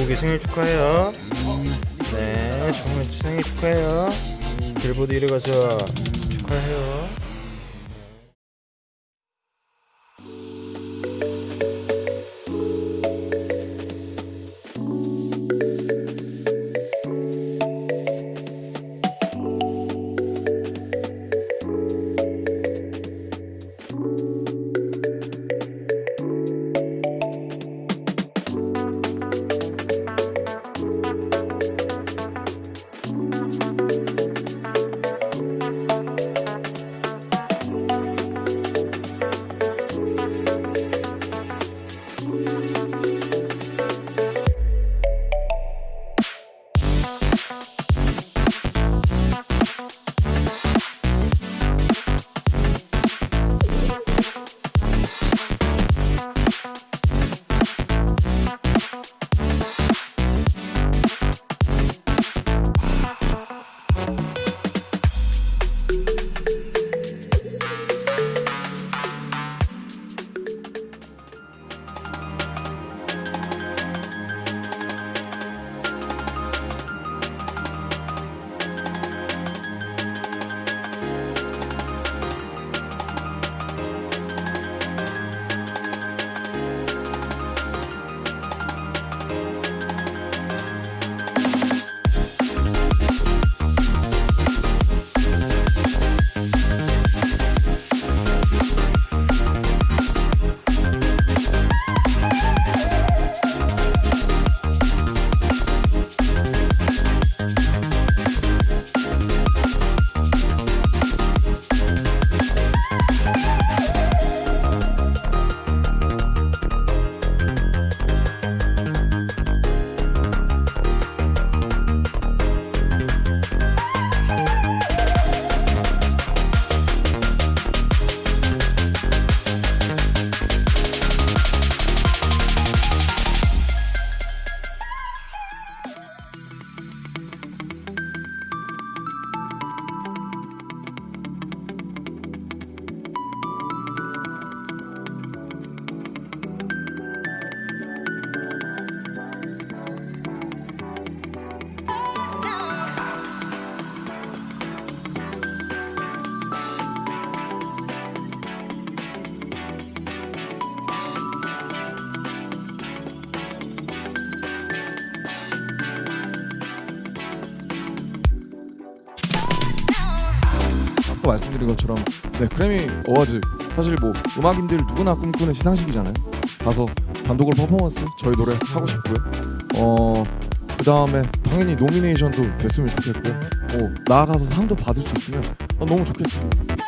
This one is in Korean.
길보기 생일 축하해요. 네, 정말 생일 축하해요. 길보드 이리 가서 축하해요. 앞서 말씀드린 것처럼 네 그래미 어워즈 사실 뭐 음악인들 누구나 꿈꾸는 시상식이잖아요. 가서 단독으로 퍼포먼스 저희 노래 하고 싶고요. 어 그 다음에 당연히 노미네이션도 됐으면 좋겠고요. 뭐 나아가서 상도 받을 수 있으면 어, 너무 좋겠습니다.